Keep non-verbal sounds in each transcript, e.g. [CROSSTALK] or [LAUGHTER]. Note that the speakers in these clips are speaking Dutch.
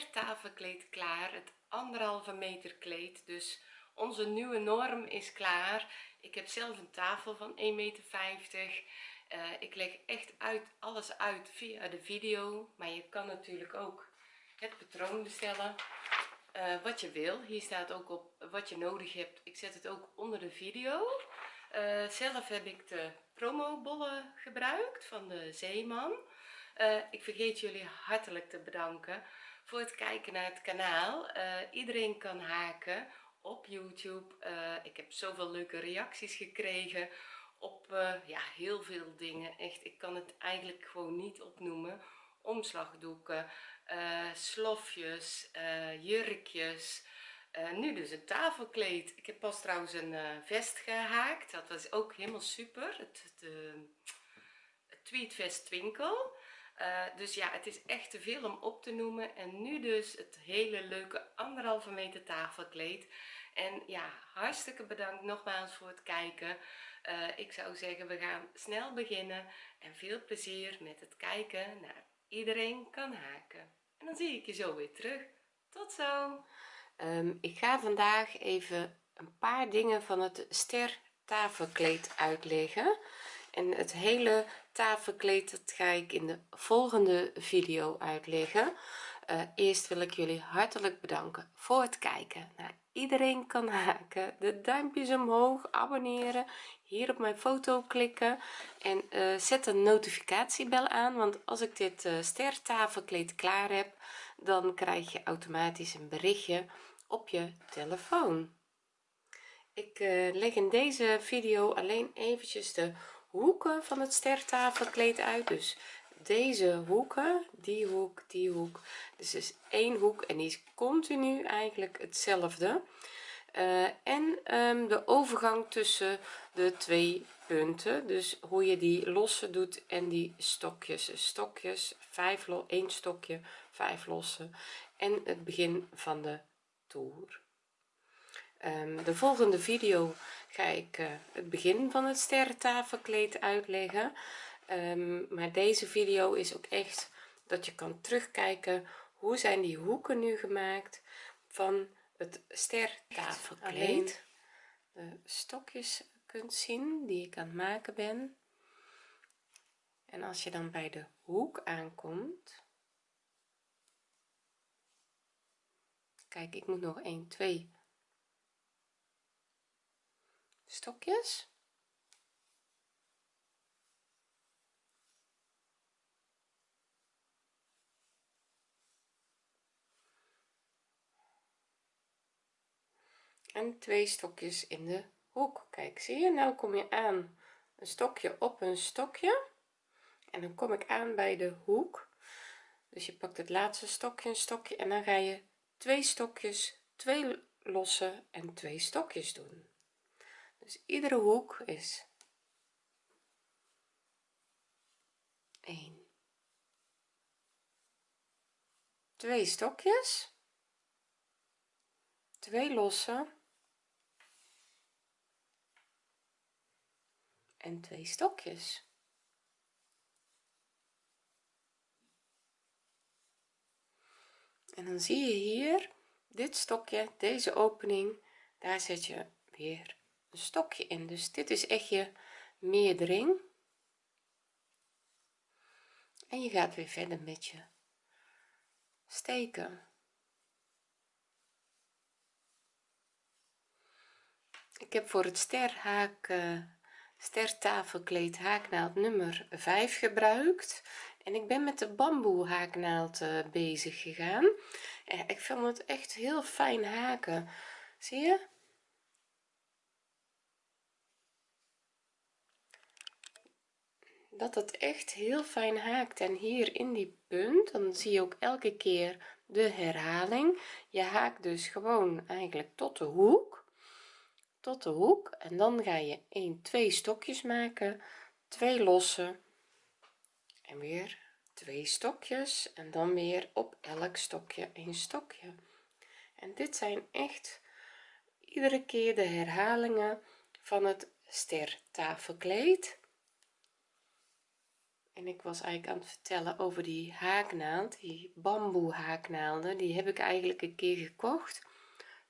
stertafelkleed klaar het anderhalve meter kleed. Dus onze nieuwe norm is klaar. Ik heb zelf een tafel van 1,50 meter uh, ik leg echt uit alles uit via de video. Maar je kan natuurlijk ook het patroon bestellen. Uh, wat je wil. Hier staat ook op wat je nodig hebt. Ik zet het ook onder de video. Uh, zelf heb ik de promo bollen gebruikt van de zeeman. Ik vergeet jullie hartelijk te bedanken voor het kijken naar het kanaal. Iedereen kan haken op youtube. Ik heb zoveel leuke reacties gekregen op ja heel veel dingen. Echt ik kan het eigenlijk gewoon niet opnoemen. Omslagdoeken slofjes jurkjes. Nu dus een tafelkleed. Ik heb pas trouwens een vest gehaakt. Dat was ook helemaal super. Het, het tweetvest dus ja het is echt te veel om op te noemen. En nu dus het hele leuke anderhalve meter tafelkleed. En ja hartstikke bedankt nogmaals voor het kijken. Ik zou zeggen we gaan snel beginnen. En veel plezier met het kijken naar iedereen kan haken. En dan zie ik je zo weer terug. Tot zo! Um, ik ga vandaag even een paar dingen van het ster tafelkleed uitleggen en het hele tafelkleed dat ga ik in de volgende video uitleggen. Uh, eerst wil ik jullie hartelijk bedanken voor het kijken. Naar iedereen kan haken. De duimpjes omhoog abonneren hier op mijn foto klikken en uh, zet een notificatiebel aan want als ik dit uh, stertafelkleed klaar heb dan krijg je automatisch een berichtje op je telefoon. Ik leg in deze video alleen eventjes de hoeken van het stertafelkleed uit. Dus deze hoeken die hoek die hoek. Dus is één hoek en die is continu eigenlijk hetzelfde. Uh, en um, de overgang tussen de twee punten. Dus hoe je die losse doet en die stokjes. Dus stokjes 5 1 stokje 5 losse en het begin van de toer de volgende video ga ik uh, het begin van het sterrentafelkleed uitleggen. Um, maar deze video is ook echt dat je kan terugkijken hoe zijn die hoeken nu gemaakt van het stertafelkleed de stokjes kunt zien die ik aan het maken ben. En als je dan bij de hoek aankomt kijk ik moet nog 1 2 stokjes. En twee stokjes in de hoek. Kijk zie je? Nou kom je aan een stokje op een stokje. En dan kom ik aan bij de hoek. Dus je pakt het laatste stokje een stokje en dan ga je twee stokjes twee losse en twee stokjes doen dus iedere hoek is 1 twee stokjes. Twee losse en twee stokjes. En dan zie je hier dit stokje deze opening daar zet je weer stokje in. Dus dit is echt je meerdering. En je gaat weer verder met je steken. Ik heb voor het sterhaak uh, stertafelkleed haaknaald nummer 5 gebruikt. En ik ben met de bamboe haaknaald uh, bezig gegaan. En ik vind het echt heel fijn haken. Zie je dat het echt heel fijn haakt. En hier in die punt dan zie je ook elke keer de herhaling. Je haakt dus gewoon eigenlijk tot de hoek tot de hoek. En dan ga je 1 2 stokjes maken 2 losse en weer twee stokjes. En dan weer op elk stokje een stokje. En dit zijn echt iedere keer de herhalingen van het stertafelkleed en ik was eigenlijk aan het vertellen over die haaknaald die bamboe haaknaalden die heb ik eigenlijk een keer gekocht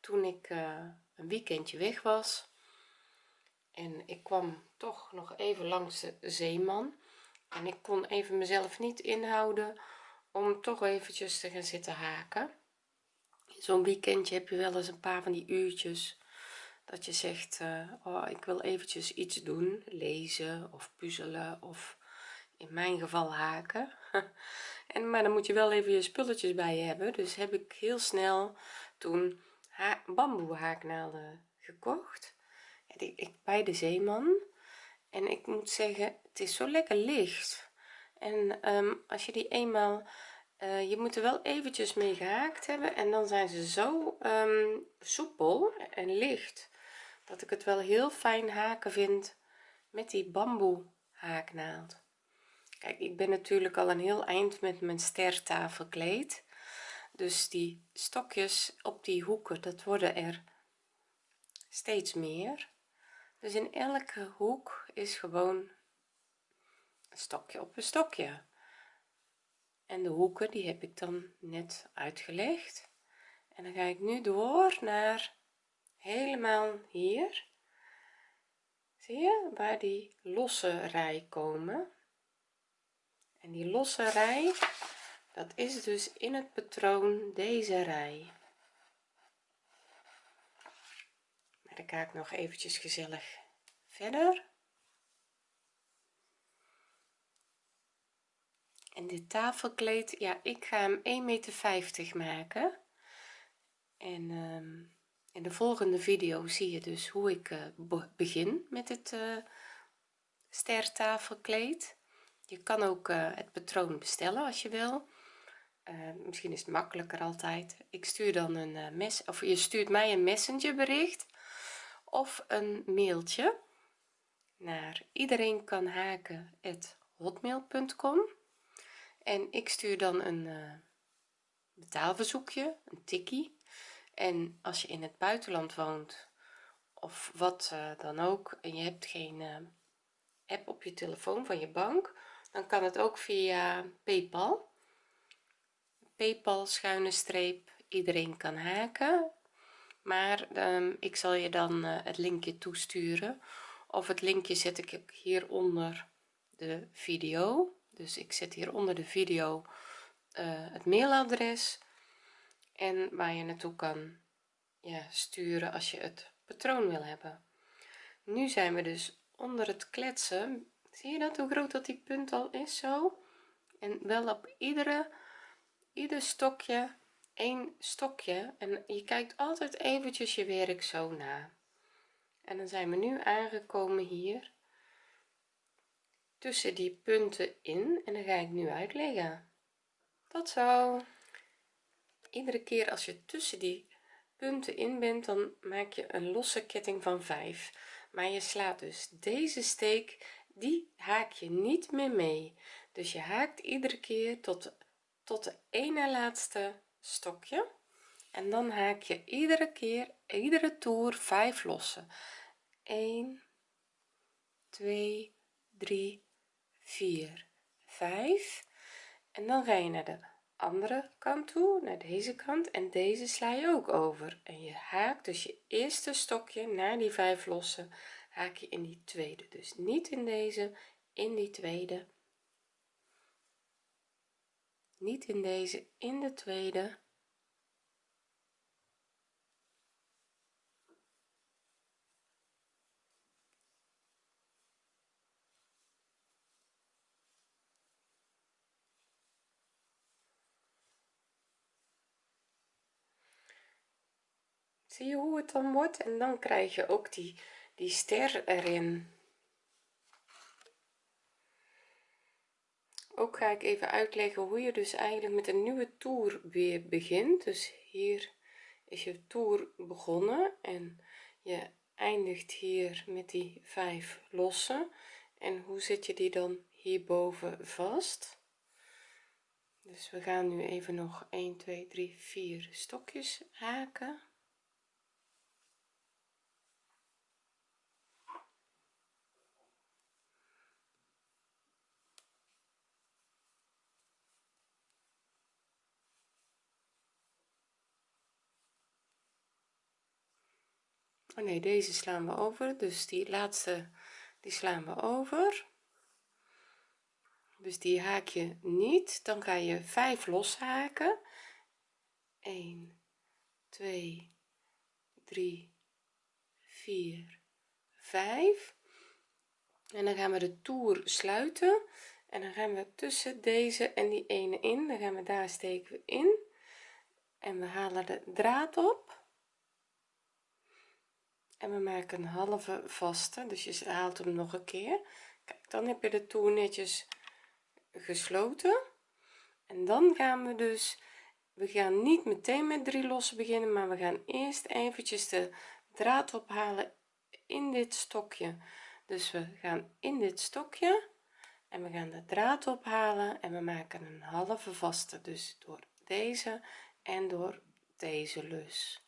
toen ik uh, een weekendje weg was. En ik kwam toch nog even langs de zeeman. En ik kon even mezelf niet inhouden om toch eventjes te gaan zitten haken. Zo'n weekendje heb je wel eens een paar van die uurtjes dat je zegt uh, oh ik wil eventjes iets doen lezen of puzzelen of in mijn geval haken. [LAUGHS] En maar dan moet je wel even je spulletjes bij je hebben. Dus heb ik heel snel toen bamboe haaknaalden gekocht. Ik, bij de zeeman. En ik moet zeggen het is zo lekker licht. En um, als je die eenmaal uh, je moet er wel eventjes mee gehaakt hebben. En dan zijn ze zo um, soepel en licht dat ik het wel heel fijn haken vind met die bamboe haaknaald kijk ik ben natuurlijk al een heel eind met mijn stertafelkleed dus die stokjes op die hoeken dat worden er steeds meer. Dus in elke hoek is gewoon een stokje op een stokje. En de hoeken die heb ik dan net uitgelegd. En dan ga ik nu door naar helemaal hier. Zie je waar die losse rij komen en die losse rij dat is dus in het patroon deze rij. Maar dan ga ik nog eventjes gezellig verder. En dit tafelkleed ja ik ga hem 1 meter maken. En in de volgende video zie je dus hoe ik uh, begin met het uh, stertafelkleed je kan ook uh, het patroon bestellen als je wil. Misschien is het makkelijker altijd. Ik stuur dan een mes of je stuurt mij een messenger bericht of een mailtje naar iedereen en ik stuur dan een betaalverzoekje een tikkie. En als je in het buitenland woont of wat dan ook en je hebt geen app op je telefoon van je bank dan kan het ook via paypal. Paypal schuine streep iedereen kan haken. Maar um, ik zal je dan uh, het linkje toesturen. Of het linkje zet ik hieronder de video. Dus ik zet hier onder de video het mailadres. En waar je naartoe kan ja, sturen als je het patroon wil hebben. Nu zijn we dus onder het kletsen zie je dat hoe groot dat die punt al is zo? En wel op iedere ieder stokje één stokje. En je kijkt altijd eventjes je werk zo na. En dan zijn we nu aangekomen hier tussen die punten in. En dan ga ik nu uitleggen. Tot zo. Iedere keer als je tussen die punten in bent dan maak je een losse ketting van 5 maar je slaat dus deze steek die haak je niet meer mee. Dus je haakt iedere keer tot tot de ene laatste stokje. En dan haak je iedere keer iedere toer 5 losse 1 2 3 4 5 en dan ga je naar de andere kant toe naar deze kant. En deze sla je ook over. En je haakt dus je eerste stokje naar die vijf losse haak je in die tweede. Dus niet in deze in die tweede. Niet in deze in de tweede. Zie je hoe het dan wordt? En dan krijg je ook die die ster erin. Ook ga ik even uitleggen hoe je dus eigenlijk met een nieuwe toer weer begint. Dus hier is je toer begonnen en je eindigt hier met die vijf losse en hoe zet je die dan hierboven vast? Dus we gaan nu even nog 1 2 3 4 stokjes haken oh nee deze slaan we over. Dus die laatste die slaan we over. Dus die haak je niet. Dan ga je 5 loshaken. 1 2 3 4 5 en dan gaan we de toer sluiten. En dan gaan we tussen deze en die ene in. Dan gaan we daar steken we in. En we halen de draad op en we maken een halve vaste dus je haalt hem nog een keer. Kijk dan heb je de toer netjes gesloten. En dan gaan we dus we gaan niet meteen met drie lossen beginnen maar we gaan eerst eventjes de draad ophalen in dit stokje. Dus we gaan in dit stokje en we gaan de draad ophalen en we maken een halve vaste. Dus door deze en door deze lus.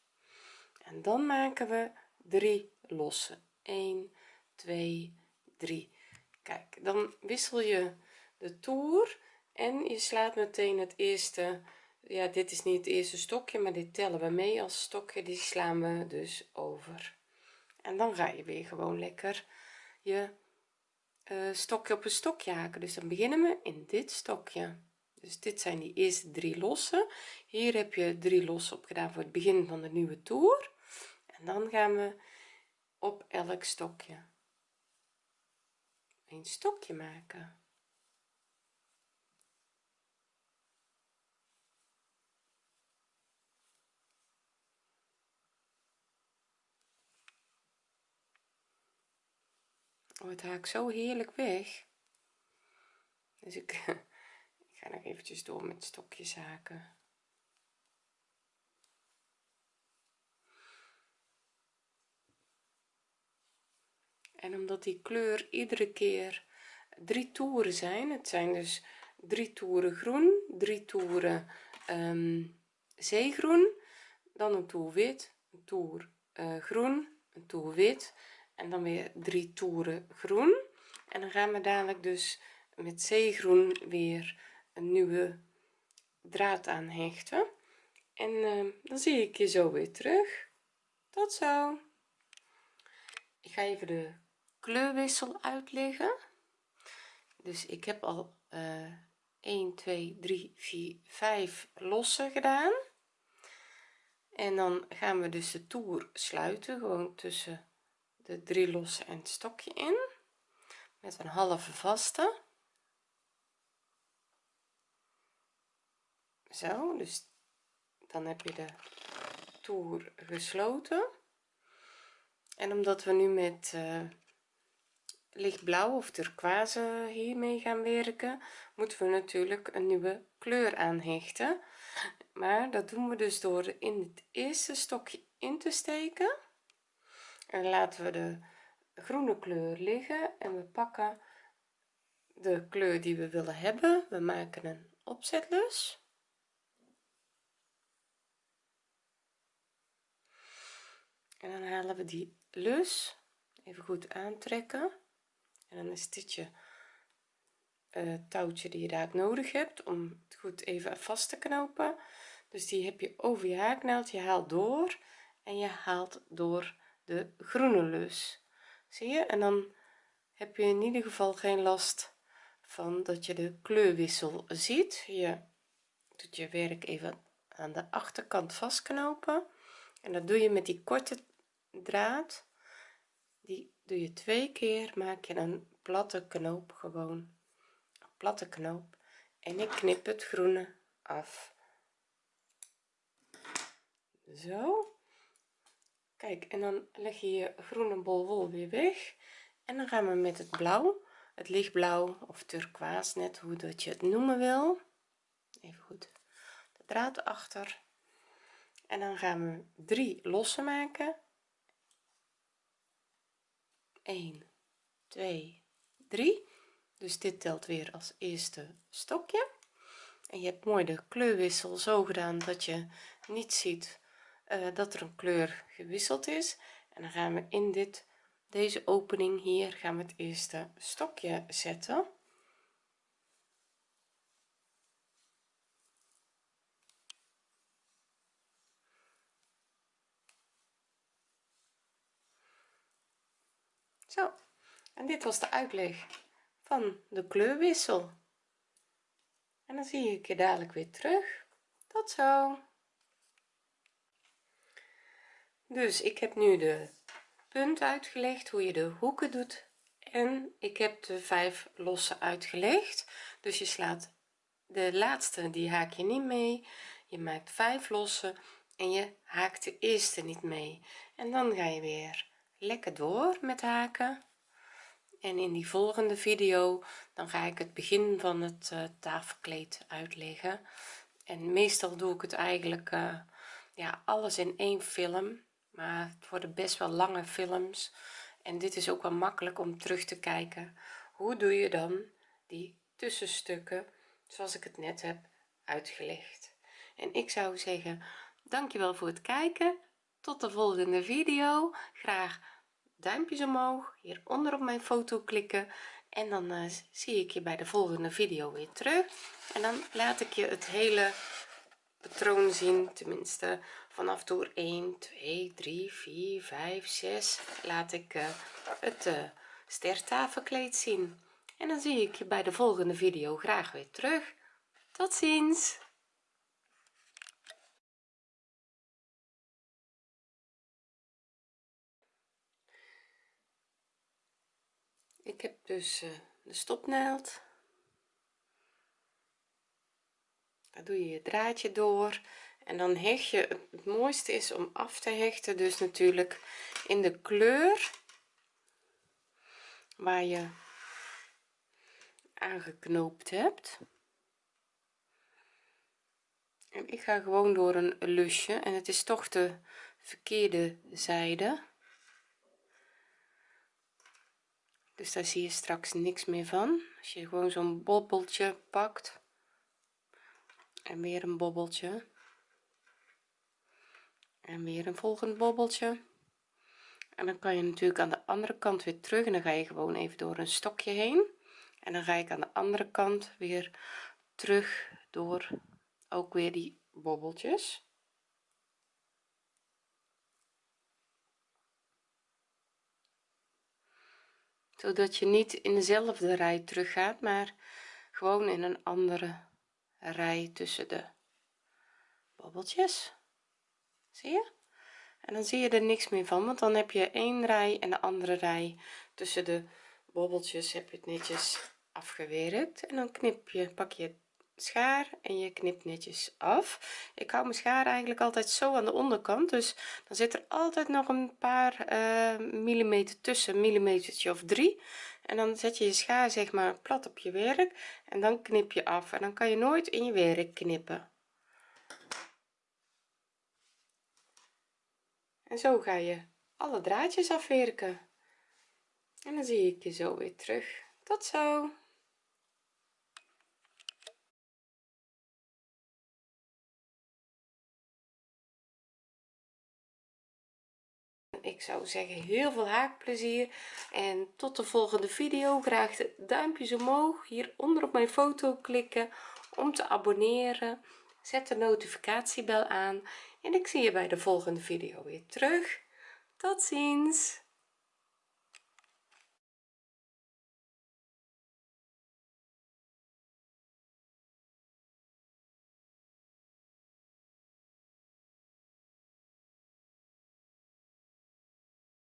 En dan maken we drie losse 1 2 3 kijk dan wissel je de toer en je slaat meteen het eerste. Ja dit is niet het eerste stokje maar dit tellen we mee als stokje. Die slaan we dus over. En dan ga je weer gewoon lekker je uh, stokje op een stokje haken. Dus dan beginnen we in dit stokje. Dus dit zijn die eerste drie lossen. Hier heb je drie lossen op gedaan voor het begin van de nieuwe toer en dan gaan we op elk stokje een stokje maken. Oh, het haakt zo heerlijk weg. Dus ik, [LAUGHS] ik ga nog eventjes door met stokjes haken en omdat die kleur iedere keer drie toeren zijn het zijn dus drie toeren groen drie toeren um, zeegroen dan een toer wit een toer uh, groen een toer wit en dan weer drie toeren groen. En dan gaan we dadelijk dus met zeegroen weer een nieuwe draad aan hechten en uh, dan zie ik je zo weer terug. Tot zo. Ik ga even de kleurwissel uitleggen. Dus ik heb al uh, 1 2 3 4 5 losse gedaan. En dan gaan we dus de toer sluiten gewoon tussen de drie losse en het stokje in met een halve vaste. Zo dus dan heb je de toer gesloten. En omdat we nu met uh, lichtblauw of turquoise hiermee gaan werken moeten we natuurlijk een nieuwe kleur aanhechten. Maar dat doen we dus door in het eerste stokje in te steken. En laten we de groene kleur liggen en we pakken de kleur die we willen hebben. We maken een opzetlus. En dan halen we die lus even goed aantrekken en dan is dit je uh, touwtje die je daar nodig hebt om het goed even vast te knopen. Dus die heb je over je haaknaald je haalt door en je haalt door de groene lus. Zie je? En dan heb je in ieder geval geen last van dat je de kleurwissel ziet. Je doet je werk even aan de achterkant vastknopen. En dat doe je met die korte draad. Die doe je twee keer maak je een platte knoop gewoon. Een platte knoop. En ik knip het groene af. Zo. Kijk en dan leg je je groene bol wol weer weg. En dan gaan we met het blauw het lichtblauw of turquoise net hoe dat je het noemen wil. Even goed. De draad achter. En dan gaan we drie lossen maken 1 2 3 dus dit telt weer als eerste stokje. En je hebt mooi de kleurwissel zo gedaan dat je niet ziet uh, dat er een kleur gewisseld is. En dan gaan we in dit deze opening hier gaan we het eerste stokje zetten en dit was de uitleg van de kleurwissel. En dan zie ik je dadelijk weer terug. Tot zo. Dus ik heb nu de punt uitgelegd hoe je de hoeken doet. En ik heb de vijf losse uitgelegd. Dus je slaat de laatste die haak je niet mee. Je maakt vijf losse en je haakt de eerste niet mee. En dan ga je weer lekker door met haken. En in die volgende video dan ga ik het begin van het uh, tafelkleed uitleggen. En meestal doe ik het eigenlijk uh, ja alles in één film maar het worden best wel lange films. En dit is ook wel makkelijk om terug te kijken. Hoe doe je dan die tussenstukken zoals ik het net heb uitgelegd? En ik zou zeggen dankjewel voor het kijken. Tot de volgende video. Graag duimpjes omhoog hieronder op mijn foto klikken en dan uh, zie ik je bij de volgende video weer terug. En dan laat ik je het hele patroon zien tenminste vanaf door 1 2 3 4 5 6 laat ik uh, het uh, stertafelkleed zien. En dan zie ik je bij de volgende video graag weer terug. Tot ziens ik heb dus uh, de stopnaald. Daar doe je je draadje door. En dan hecht je het mooiste is om af te hechten dus natuurlijk in de kleur waar je aangeknoopt hebt. En ik ga gewoon door een lusje en het is toch de verkeerde zijde dus daar zie je straks niks meer van. Als je gewoon zo'n bobbeltje pakt. En weer een bobbeltje. En weer een volgend bobbeltje. En dan kan je natuurlijk aan de andere kant weer terug. En dan ga je gewoon even door een stokje heen. En dan ga ik aan de andere kant weer terug door ook weer die bobbeltjes zodat je niet in dezelfde rij terug gaat maar gewoon in een andere rij tussen de bobbeltjes zie je? En dan zie je er niks meer van want dan heb je één rij en de andere rij tussen de bobbeltjes heb je het netjes afgewerkt. En dan knip je pak je schaar en je knipt netjes af. Ik hou mijn schaar eigenlijk altijd zo aan de onderkant dus dan zit er altijd nog een paar uh, millimeter tussen millimetertje of drie. En dan zet je je schaar zeg maar plat op je werk en dan knip je af. En dan kan je nooit in je werk knippen. En zo ga je alle draadjes afwerken. En dan zie ik je zo weer terug. Tot zo ik zou zeggen heel veel haakplezier. En tot de volgende video. Graag de duimpjes omhoog. Hieronder op mijn foto klikken om te abonneren. Zet de notificatiebel aan. En ik zie je bij de volgende video weer terug. Tot ziens